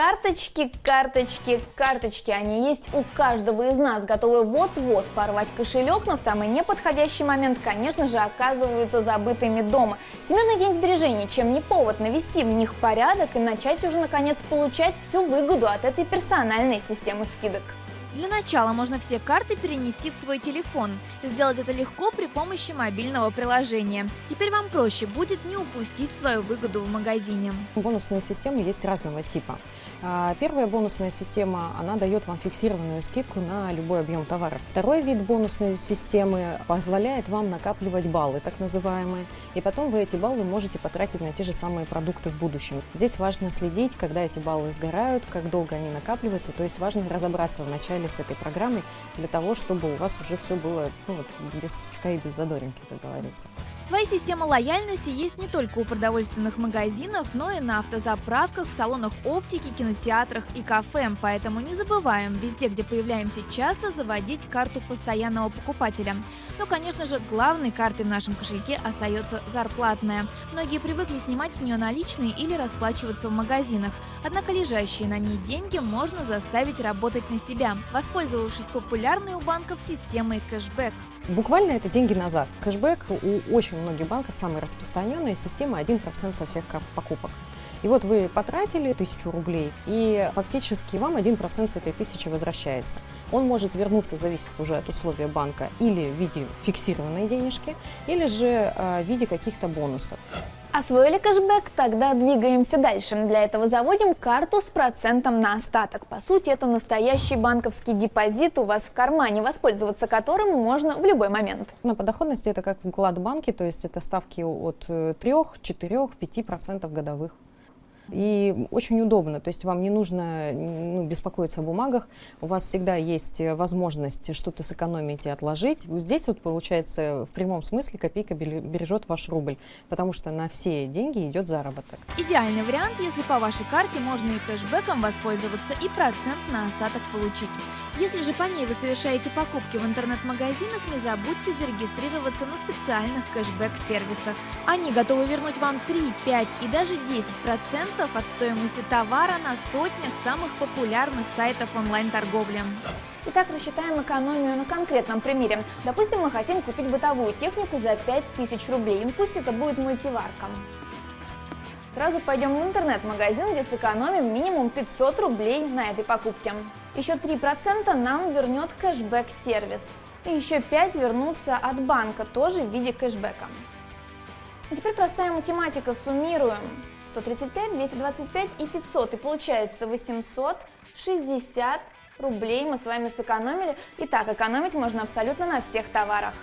Карточки, карточки, карточки. Они есть у каждого из нас, готовы вот-вот порвать кошелек, но в самый неподходящий момент, конечно же, оказываются забытыми дома. Семейный день сбережений, чем не повод навести в них порядок и начать уже наконец получать всю выгоду от этой персональной системы скидок. Для начала можно все карты перенести в свой телефон. Сделать это легко при помощи мобильного приложения. Теперь вам проще будет не упустить свою выгоду в магазине. Бонусные системы есть разного типа. А, первая бонусная система, она дает вам фиксированную скидку на любой объем товаров. Второй вид бонусной системы позволяет вам накапливать баллы, так называемые, и потом вы эти баллы можете потратить на те же самые продукты в будущем. Здесь важно следить, когда эти баллы сгорают, как долго они накапливаются, то есть важно разобраться в начале с этой программой для того, чтобы у вас уже все было ну, вот, без сучка и без задоринки, как говорится. Свои системы лояльности есть не только у продовольственных магазинов, но и на автозаправках, в салонах оптики, кинотеатрах и кафе. Поэтому не забываем везде, где появляемся часто, заводить карту постоянного покупателя. Но, конечно же, главной картой в нашем кошельке остается зарплатная. Многие привыкли снимать с нее наличные или расплачиваться в магазинах. Однако лежащие на ней деньги можно заставить работать на себя воспользовавшись популярной у банков системой кэшбэк. Буквально это деньги назад. Кэшбэк у очень многих банков самая распространенная система 1% со всех покупок. И вот вы потратили тысячу рублей, и фактически вам 1% с этой тысячи возвращается. Он может вернуться, зависит уже от условия банка, или в виде фиксированной денежки, или же э, в виде каких-то бонусов. Освоили кэшбэк? Тогда двигаемся дальше. Для этого заводим карту с процентом на остаток. По сути, это настоящий банковский депозит у вас в кармане, воспользоваться которым можно в любой момент. На подоходности это как вклад в банке, то есть это ставки от 3, 4, 5% годовых. И очень удобно, то есть вам не нужно ну, беспокоиться о бумагах, у вас всегда есть возможность что-то сэкономить и отложить. Здесь вот получается в прямом смысле копейка бережет ваш рубль, потому что на все деньги идет заработок. Идеальный вариант, если по вашей карте можно и кэшбэком воспользоваться, и процент на остаток получить. Если же по ней вы совершаете покупки в интернет-магазинах, не забудьте зарегистрироваться на специальных кэшбэк-сервисах. Они готовы вернуть вам 3, 5 и даже 10% от стоимости товара на сотнях самых популярных сайтов онлайн-торговли. Итак, рассчитаем экономию на конкретном примере. Допустим, мы хотим купить бытовую технику за 5000 рублей. Пусть это будет мультиварка. Сразу пойдем в интернет-магазин, где сэкономим минимум 500 рублей на этой покупке. Еще 3% нам вернет кэшбэк-сервис. И еще 5 вернутся от банка, тоже в виде кэшбэка. А теперь простая математика, суммируем. 135, 225 и 500. И получается 860 рублей мы с вами сэкономили. Итак, экономить можно абсолютно на всех товарах.